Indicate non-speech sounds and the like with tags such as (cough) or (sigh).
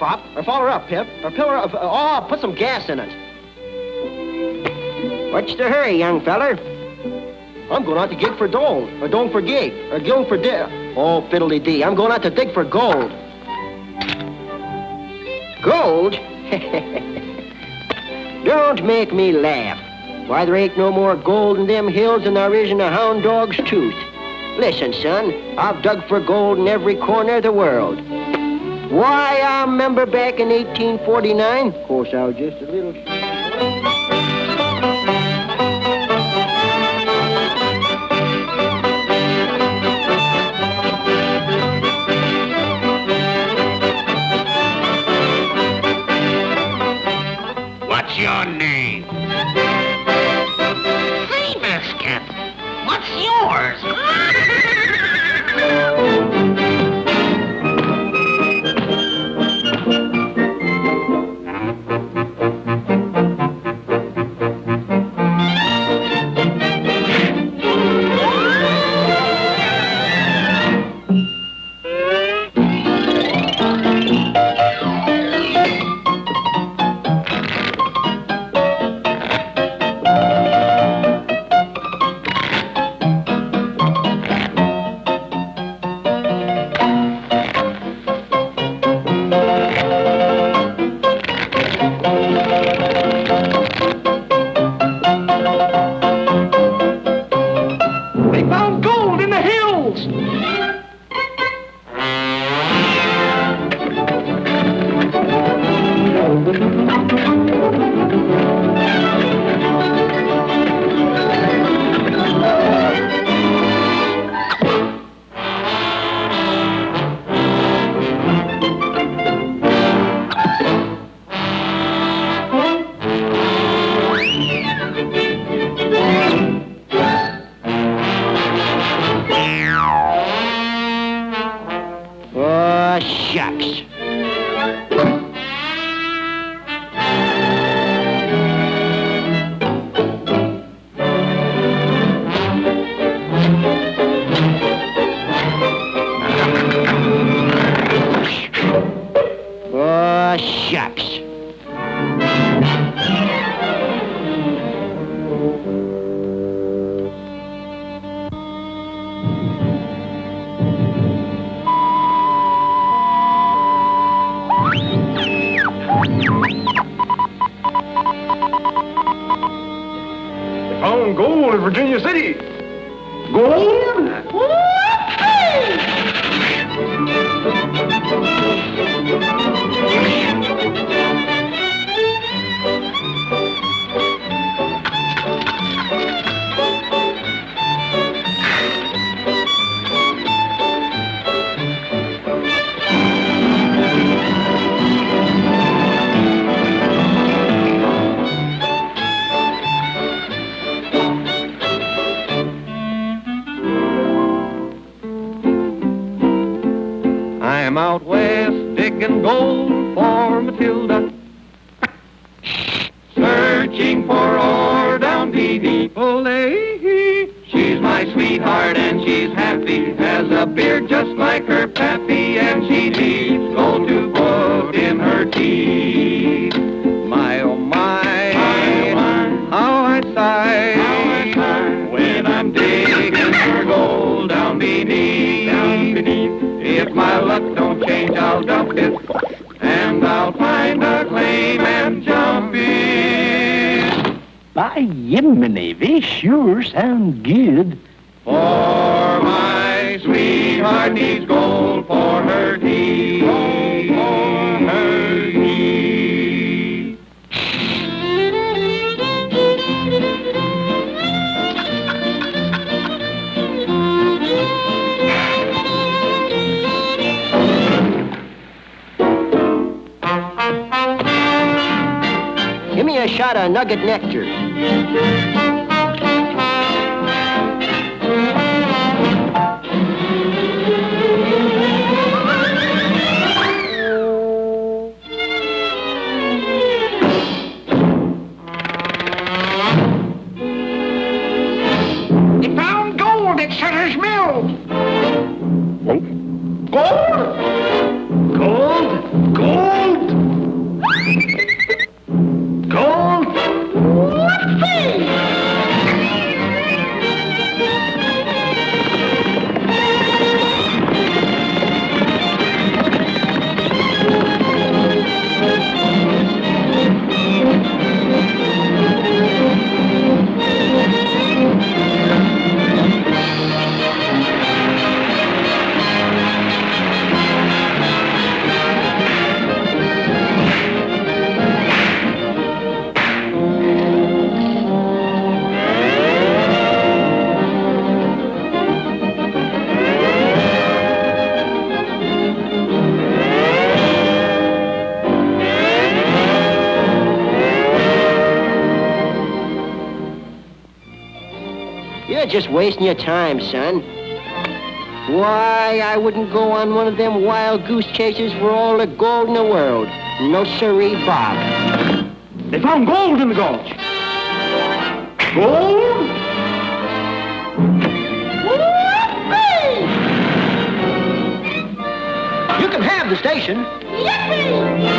Pop. Uh, or fill her up, Pip. Or fill her up. Uh, oh, put some gas in it. What's the hurry, young feller? I'm going out to gig for gold. Or don't for gig. Or gilling for di... Oh, fiddly dee. I'm going out to dig for gold. Gold? (laughs) Don't make me laugh. Why, there ain't no more gold in them hills than there is in a hound dog's tooth. Listen, son, I've dug for gold in every corner of the world. Why, I remember back in 1849. Of course, I was just a little... What's your name? Seabiscuit. What's yours? (laughs) They Oh, shucks. They found gold in Virginia City. Gold? I out west digging gold for Matilda. Searching for ore down deep, Olay. She's my sweetheart and she's happy. Has a beard just like her pappy and she needs gold to put in her teeth. My oh my, my, oh my. how I sigh, how I sigh when I'm digging for gold down beneath, down beneath. If my luck don't I'll dump it, and I'll find a claim and jump it. By Yiminy, they sure sound good. For my sweetheart needs gold for her teeth. Me a nugget nectar. They found gold at Sutter's Mill. Gold? Just wasting your time, son. Why, I wouldn't go on one of them wild goose chases for all the gold in the world. No siree, Bob. They found gold in the gulch. Gold? You can have the station. Yippee!